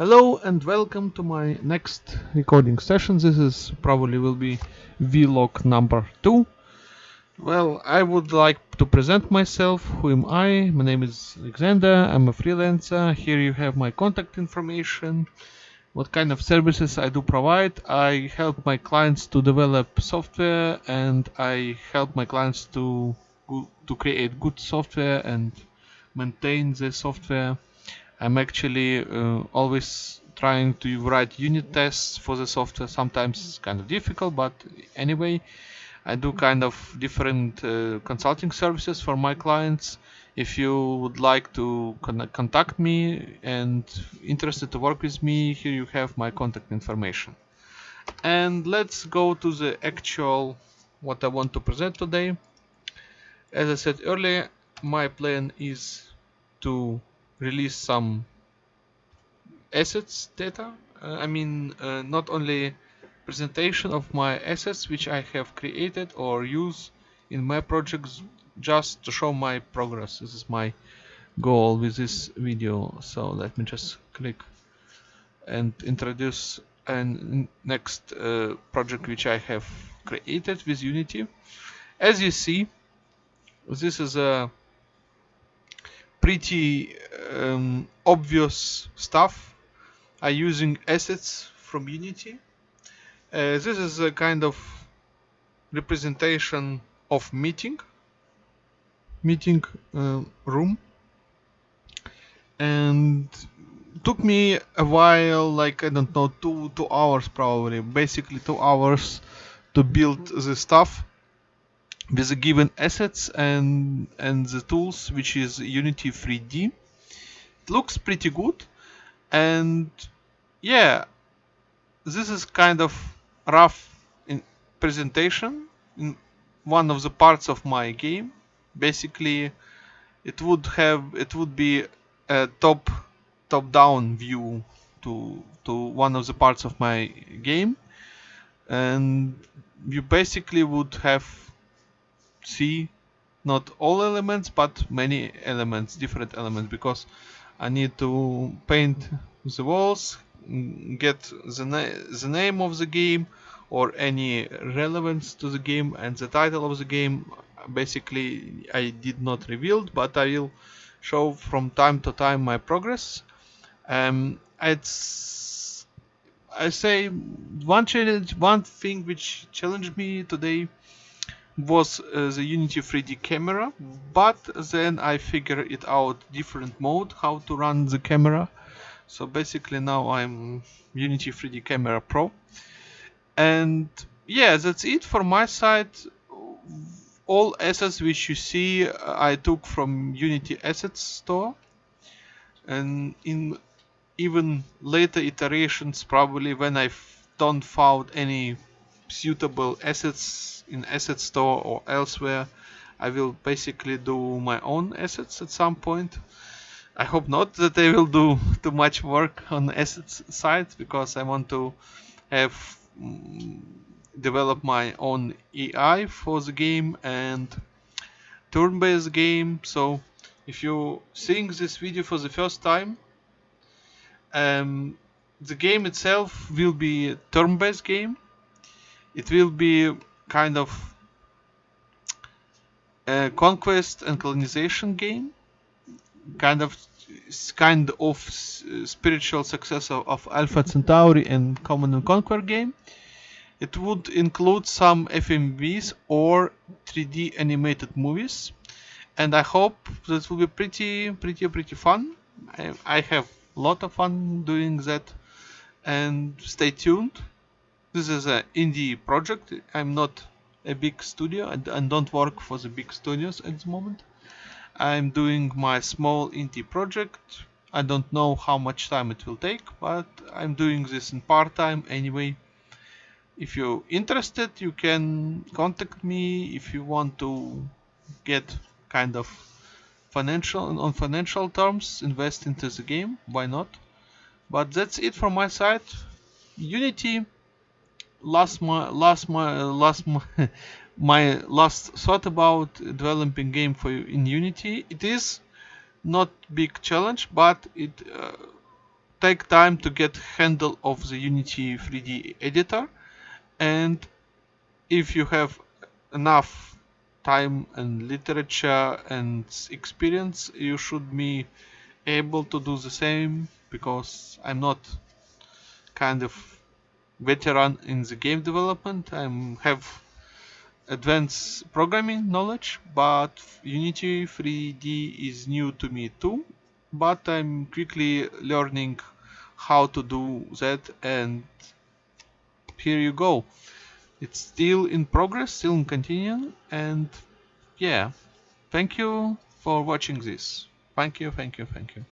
Hello and welcome to my next recording session. This is probably will be vlog number two. Well, I would like to present myself. Who am I? My name is Alexander. I'm a freelancer. Here you have my contact information. What kind of services I do provide? I help my clients to develop software and I help my clients to to create good software and maintain the software I'm actually uh, always trying to write unit tests for the software. Sometimes it's kind of difficult, but anyway, I do kind of different uh, consulting services for my clients. If you would like to con contact me and interested to work with me, here you have my contact information. And let's go to the actual what I want to present today. As I said earlier, my plan is to release some assets data. Uh, I mean, uh, not only presentation of my assets which I have created or use in my projects just to show my progress. This is my goal with this video. So let me just click and introduce a next uh, project which I have created with Unity. As you see, this is a pretty um, obvious stuff are using assets from Unity. Uh, this is a kind of representation of meeting meeting uh, room and took me a while like I don't know two two hours probably basically two hours to build the stuff with the given assets and and the tools which is Unity 3D it looks pretty good. And yeah this is kind of rough in presentation in one of the parts of my game. Basically it would have it would be a top top down view to to one of the parts of my game. And you basically would have see not all elements but many elements different elements because I need to paint the walls get the, na the name of the game or any relevance to the game and the title of the game. Basically I did not reveal but I will show from time to time my progress. Um, it's I say one challenge one thing which challenged me today was uh, the Unity 3D camera, but then I figured it out different mode how to run the camera. So basically now I'm Unity 3D Camera Pro. And yeah, that's it for my side. All assets which you see uh, I took from Unity Asset Store. And in even later iterations, probably when I don't found any suitable assets in asset store or elsewhere. I will basically do my own assets at some point. I hope not that I will do too much work on assets side because I want to have mm, develop my own AI for the game and turn-based game. So if you seeing this video for the first time um, the game itself will be a turn-based game it will be kind of a conquest and colonization game kind of kind of spiritual successor of Alpha Centauri and Command and Conquer game. It would include some FMVs or 3D animated movies and I hope that will be pretty pretty pretty fun. I, I have a lot of fun doing that and stay tuned this is an indie project. I'm not a big studio and, don't work for the big studios at the moment. I'm doing my small indie project. I don't know how much time it will take, but I'm doing this in part-time anyway. If you're interested, you can contact me if you want to get kind of financial on financial terms invest into the game why not but that's it from my side unity last my last my last my, my last thought about developing game for in Unity. It is not big challenge, but it uh, take time to get handle of the Unity 3D editor and if you have enough time and literature and experience you should be able to do the same because I'm not kind of veteran in the game development I have advanced programming knowledge but Unity 3D is new to me too but I'm quickly learning how to do that and here you go. It's still in progress still in continuing and yeah thank you for watching this. Thank you thank you thank you